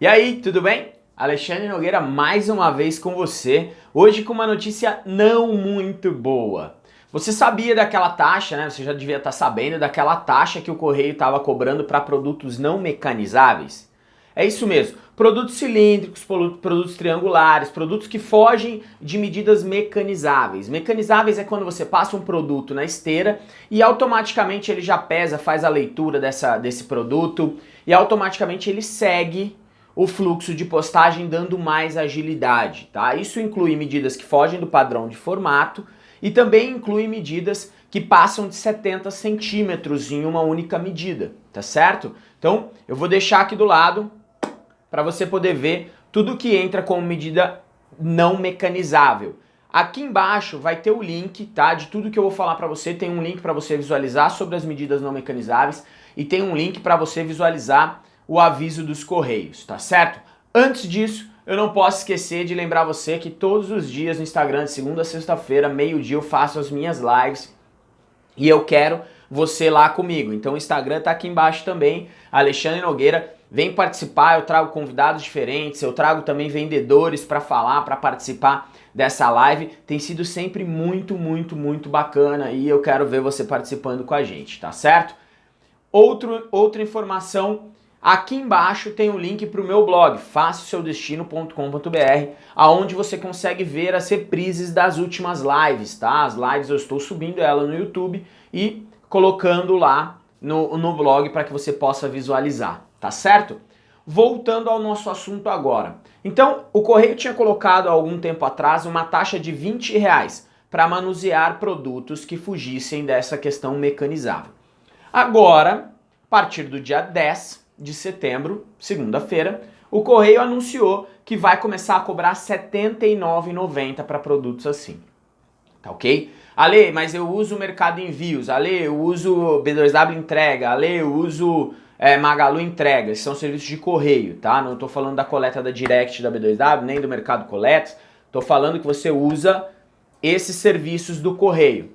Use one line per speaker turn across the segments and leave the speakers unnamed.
E aí, tudo bem? Alexandre Nogueira mais uma vez com você, hoje com uma notícia não muito boa. Você sabia daquela taxa, né? Você já devia estar sabendo daquela taxa que o Correio estava cobrando para produtos não mecanizáveis? É isso mesmo, produtos cilíndricos, produtos triangulares, produtos que fogem de medidas mecanizáveis. Mecanizáveis é quando você passa um produto na esteira e automaticamente ele já pesa, faz a leitura dessa, desse produto e automaticamente ele segue o fluxo de postagem dando mais agilidade, tá? Isso inclui medidas que fogem do padrão de formato e também inclui medidas que passam de 70 centímetros em uma única medida, tá certo? Então, eu vou deixar aqui do lado para você poder ver tudo que entra como medida não mecanizável. Aqui embaixo vai ter o link, tá? De tudo que eu vou falar para você, tem um link para você visualizar sobre as medidas não mecanizáveis e tem um link para você visualizar o aviso dos correios, tá certo? Antes disso, eu não posso esquecer de lembrar você que todos os dias no Instagram, de segunda a sexta-feira, meio-dia, eu faço as minhas lives e eu quero você lá comigo. Então o Instagram tá aqui embaixo também, Alexandre Nogueira. Vem participar, eu trago convidados diferentes, eu trago também vendedores para falar, para participar dessa live. Tem sido sempre muito, muito, muito bacana e eu quero ver você participando com a gente, tá certo? Outro, outra informação Aqui embaixo tem o um link para o meu blog, façaseudestino.com.br, aonde você consegue ver as reprises das últimas lives, tá? As lives eu estou subindo ela no YouTube e colocando lá no, no blog para que você possa visualizar, tá certo? Voltando ao nosso assunto agora. Então, o Correio tinha colocado há algum tempo atrás uma taxa de 20 reais para manusear produtos que fugissem dessa questão mecanizável. Agora, a partir do dia 10, de setembro, segunda-feira, o Correio anunciou que vai começar a cobrar R$ 79,90 para produtos assim. Tá ok? Ale, mas eu uso o Mercado Envios, Ale, eu uso B2W Entrega, Ale, eu uso é, Magalu Entrega, são serviços de correio, tá? Não estou falando da coleta da Direct da B2W, nem do Mercado Coletas, estou falando que você usa esses serviços do correio.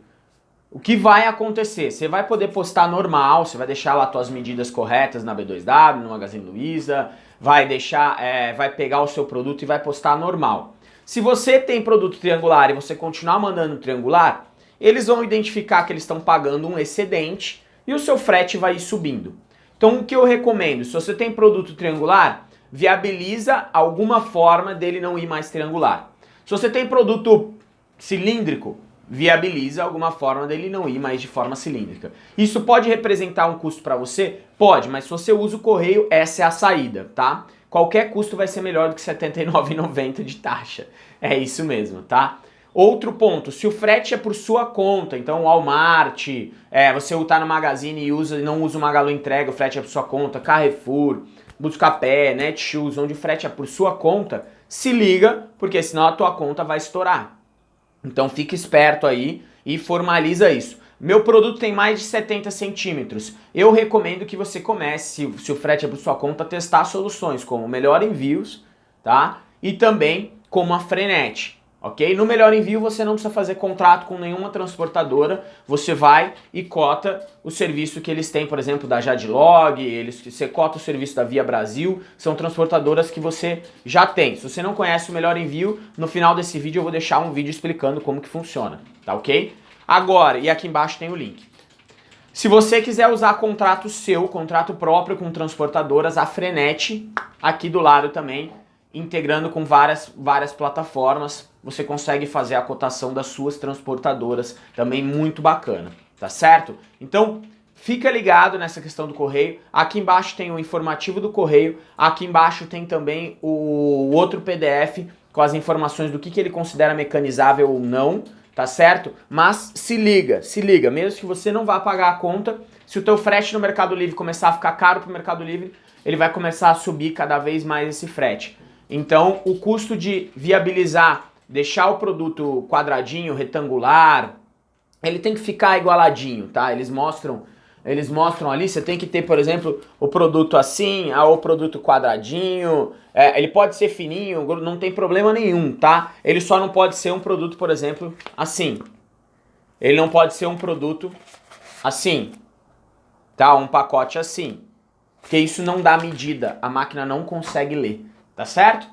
O que vai acontecer? Você vai poder postar normal, você vai deixar lá suas medidas corretas na B2W, no Magazine Luiza, vai deixar, é, vai pegar o seu produto e vai postar normal. Se você tem produto triangular e você continuar mandando triangular, eles vão identificar que eles estão pagando um excedente e o seu frete vai ir subindo. Então o que eu recomendo, se você tem produto triangular, viabiliza alguma forma dele não ir mais triangular. Se você tem produto cilíndrico, viabiliza alguma forma dele não ir mais de forma cilíndrica. Isso pode representar um custo para você? Pode, mas se você usa o correio, essa é a saída, tá? Qualquer custo vai ser melhor do que R$ 79,90 de taxa. É isso mesmo, tá? Outro ponto, se o frete é por sua conta, então Walmart, é, você está no Magazine e usa, não usa o Magalu Entrega, o frete é por sua conta, Carrefour, Buscapé, Netshoes, onde o frete é por sua conta, se liga, porque senão a tua conta vai estourar. Então fique esperto aí e formaliza isso. Meu produto tem mais de 70 centímetros. Eu recomendo que você comece, se, o frete é por sua conta, testar soluções como Melhor Envios, tá? E também como a Frenet ok? No melhor envio você não precisa fazer contrato com nenhuma transportadora, você vai e cota o serviço que eles têm, por exemplo, da Jadlog, eles, você cota o serviço da Via Brasil, são transportadoras que você já tem. Se você não conhece o melhor envio, no final desse vídeo eu vou deixar um vídeo explicando como que funciona, tá ok? Agora, e aqui embaixo tem o link. Se você quiser usar contrato seu, contrato próprio com transportadoras, a Frenet, aqui do lado também, integrando com várias, várias plataformas, você consegue fazer a cotação das suas transportadoras, também muito bacana, tá certo? Então, fica ligado nessa questão do correio, aqui embaixo tem o informativo do correio, aqui embaixo tem também o outro PDF com as informações do que, que ele considera mecanizável ou não, tá certo? Mas se liga, se liga, mesmo que você não vá pagar a conta, se o teu frete no Mercado Livre começar a ficar caro para o Mercado Livre, ele vai começar a subir cada vez mais esse frete. Então, o custo de viabilizar, deixar o produto quadradinho, retangular, ele tem que ficar igualadinho, tá? Eles mostram, eles mostram ali, você tem que ter, por exemplo, o produto assim, ah, o produto quadradinho, é, ele pode ser fininho, não tem problema nenhum, tá? Ele só não pode ser um produto, por exemplo, assim. Ele não pode ser um produto assim, tá? Um pacote assim. porque isso não dá medida, a máquina não consegue ler, tá certo?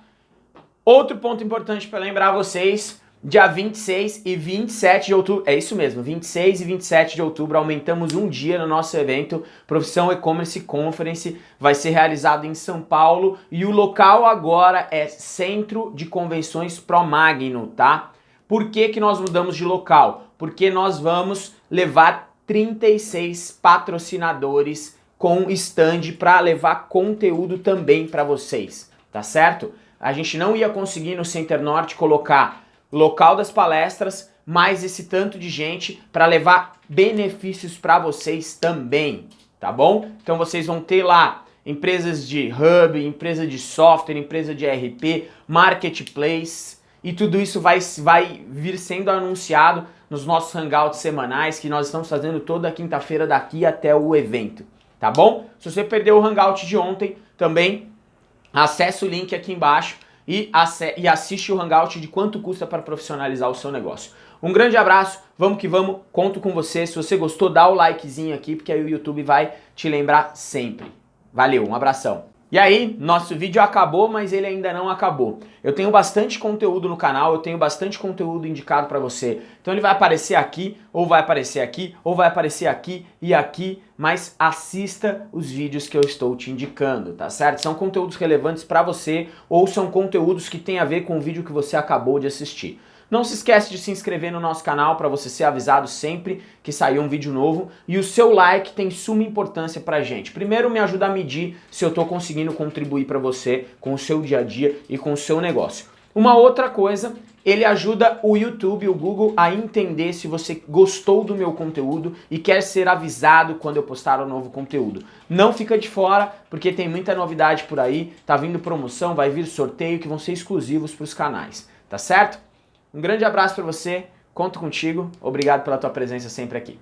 Outro ponto importante para lembrar vocês, dia 26 e 27 de outubro, é isso mesmo, 26 e 27 de outubro, aumentamos um dia no nosso evento Profissão E-Commerce Conference, vai ser realizado em São Paulo e o local agora é Centro de Convenções Pro Magno, tá? Por que, que nós mudamos de local? Porque nós vamos levar 36 patrocinadores com stand para levar conteúdo também para vocês, tá certo? A gente não ia conseguir no Center Norte colocar local das palestras, mais esse tanto de gente para levar benefícios para vocês também, tá bom? Então vocês vão ter lá empresas de hub, empresa de software, empresa de RP, marketplace e tudo isso vai, vai vir sendo anunciado nos nossos hangouts semanais que nós estamos fazendo toda quinta-feira daqui até o evento tá bom? Se você perdeu o Hangout de ontem, também acesse o link aqui embaixo e, e assiste o Hangout de quanto custa para profissionalizar o seu negócio. Um grande abraço, vamos que vamos, conto com você. Se você gostou, dá o likezinho aqui, porque aí o YouTube vai te lembrar sempre. Valeu, um abração. E aí, nosso vídeo acabou, mas ele ainda não acabou. Eu tenho bastante conteúdo no canal, eu tenho bastante conteúdo indicado para você. Então ele vai aparecer aqui, ou vai aparecer aqui, ou vai aparecer aqui e aqui, mas assista os vídeos que eu estou te indicando, tá certo? São conteúdos relevantes para você, ou são conteúdos que têm a ver com o vídeo que você acabou de assistir. Não se esquece de se inscrever no nosso canal para você ser avisado sempre que sair um vídeo novo. E o seu like tem suma importância pra gente. Primeiro me ajuda a medir se eu estou conseguindo contribuir para você com o seu dia a dia e com o seu negócio. Uma outra coisa, ele ajuda o YouTube, o Google a entender se você gostou do meu conteúdo e quer ser avisado quando eu postar um novo conteúdo. Não fica de fora, porque tem muita novidade por aí, tá vindo promoção, vai vir sorteio que vão ser exclusivos para os canais, tá certo? Um grande abraço para você, conto contigo, obrigado pela tua presença sempre aqui.